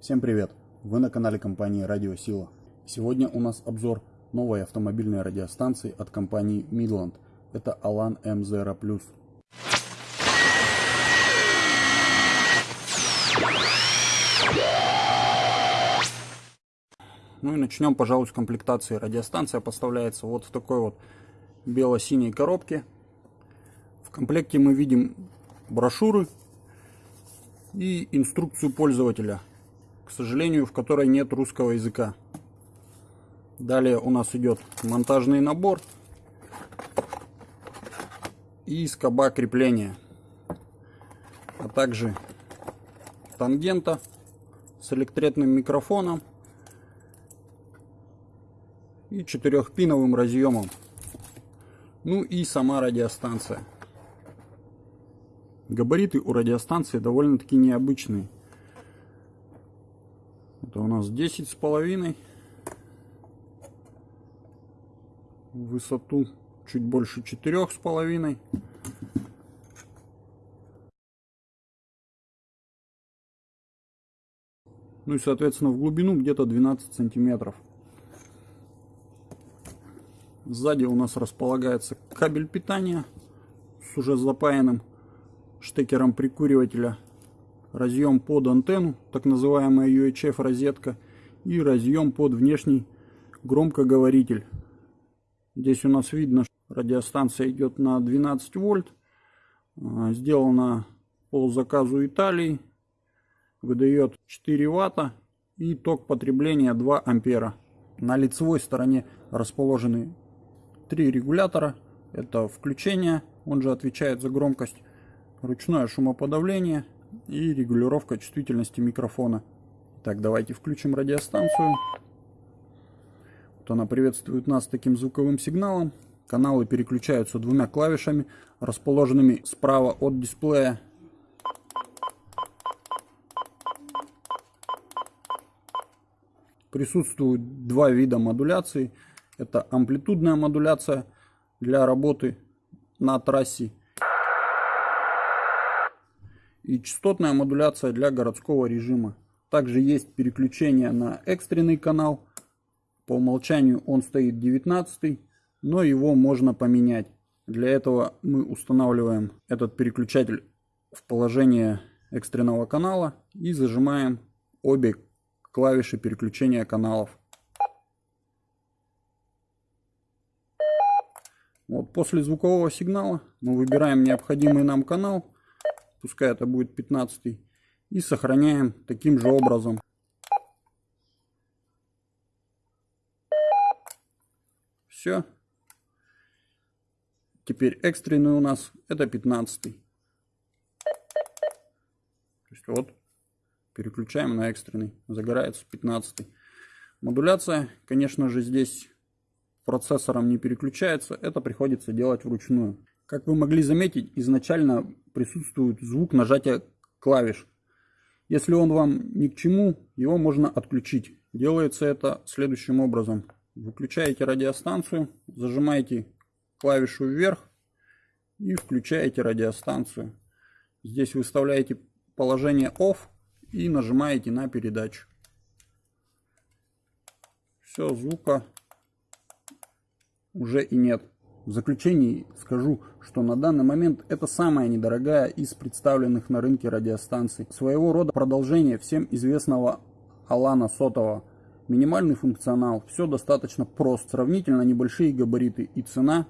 Всем привет! Вы на канале компании Радио Сила. Сегодня у нас обзор новой автомобильной радиостанции от компании Midland. Это Alan M0+. Ну и начнем, пожалуй, с комплектации. Радиостанция поставляется вот в такой вот бело-синей коробке. В комплекте мы видим брошюры и инструкцию пользователя, к сожалению, в которой нет русского языка. Далее у нас идет монтажный набор и скоба крепления, а также тангента с электретным микрофоном и четырехпиновым разъемом. Ну и сама радиостанция. Габариты у радиостанции довольно-таки необычные. Это у нас 10 с половиной. Высоту чуть больше четырех с половиной. Ну и соответственно в глубину где-то 12 сантиметров. Сзади у нас располагается кабель питания с уже запаянным штекером прикуривателя, разъем под антенну, так называемая UHF розетка, и разъем под внешний громкоговоритель. Здесь у нас видно, что радиостанция идет на 12 вольт, а, сделана по заказу Италии, выдает 4 ватта и ток потребления 2 ампера. На лицевой стороне расположены три регулятора. Это включение, он же отвечает за громкость ручное шумоподавление и регулировка чувствительности микрофона. Так, давайте включим радиостанцию. Вот она приветствует нас таким звуковым сигналом. Каналы переключаются двумя клавишами, расположенными справа от дисплея. Присутствуют два вида модуляции. Это амплитудная модуляция для работы на трассе и частотная модуляция для городского режима. Также есть переключение на экстренный канал. По умолчанию он стоит 19, но его можно поменять. Для этого мы устанавливаем этот переключатель в положение экстренного канала и зажимаем обе клавиши переключения каналов. Вот после звукового сигнала мы выбираем необходимый нам канал пускай это будет 15 и сохраняем таким же образом. Все теперь экстренный у нас это 15 то есть вот переключаем на экстренный. Загорается 15 модуляция конечно же здесь процессором не переключается. Это приходится делать вручную как вы могли заметить, изначально присутствует звук нажатия клавиш. Если он вам ни к чему, его можно отключить. Делается это следующим образом. Выключаете радиостанцию, зажимаете клавишу вверх и включаете радиостанцию. Здесь выставляете положение OFF и нажимаете на передачу. Все, звука уже и нет. В заключении скажу, что на данный момент это самая недорогая из представленных на рынке радиостанций. Своего рода продолжение всем известного Алана Сотова. Минимальный функционал, все достаточно просто, сравнительно небольшие габариты и цена